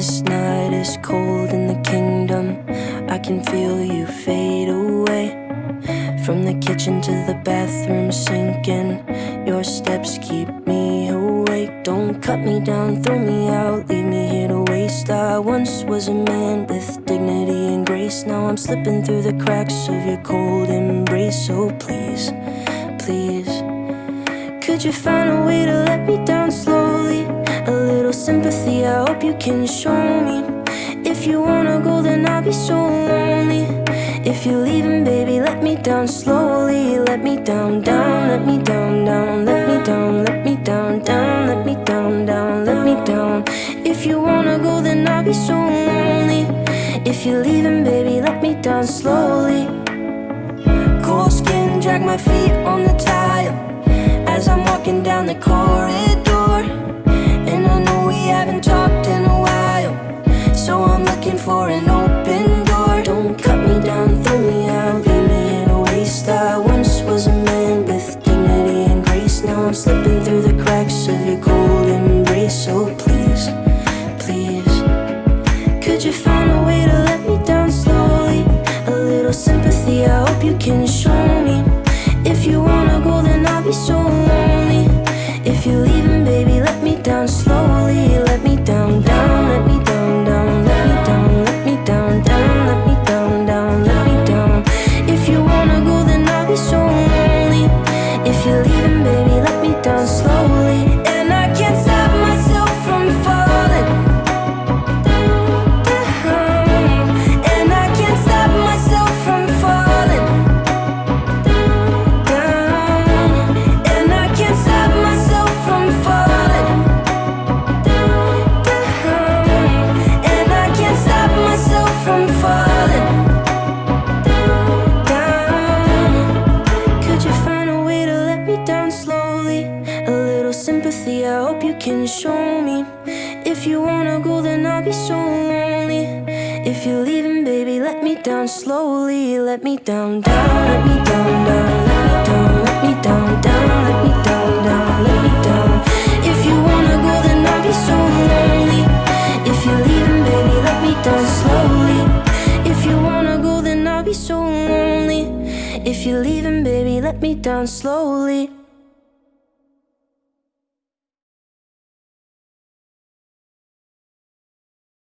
is cold in the kingdom. I can feel you fade away. From the kitchen to the bathroom sinking. Your steps keep me awake. Don't cut me down, throw me out, leave me here to waste. I once was a man with dignity and grace. Now I'm slipping through the cracks of your cold embrace. So please, please, could you find a way to let me you can show me. If you wanna go, then I'll be so lonely. If you're leaving, baby, let me down slowly. Let me down, down, let me down, down, let me down, let me down, down, let me down, down, let me down. If you wanna go, then I'll be so lonely. If you're leaving, baby, let me down slowly. Cold skin, drag my feet on the tile as I'm walking down the corridor. For an open door. Don't cut me down, throw me out, leave me in a waste. I once was a man with dignity and grace. Now I'm slipping through the cracks of your cold embrace. So please, please, could you find a way to let me down slowly? A little sympathy, I hope you can show me. If you wanna go, then I'll be so little sympathy, I hope you can show me. If you wanna go, then I'll be so lonely. If you're leaving, baby, let me down slowly. Let me down, down, let me down, down, let me down, let me down, down, let me down, down, let me down. If you wanna go, then I'll be so lonely. If you're leaving, baby, let me down slowly. If you wanna go, then I'll be so lonely. If you're leaving, baby, let me down slowly.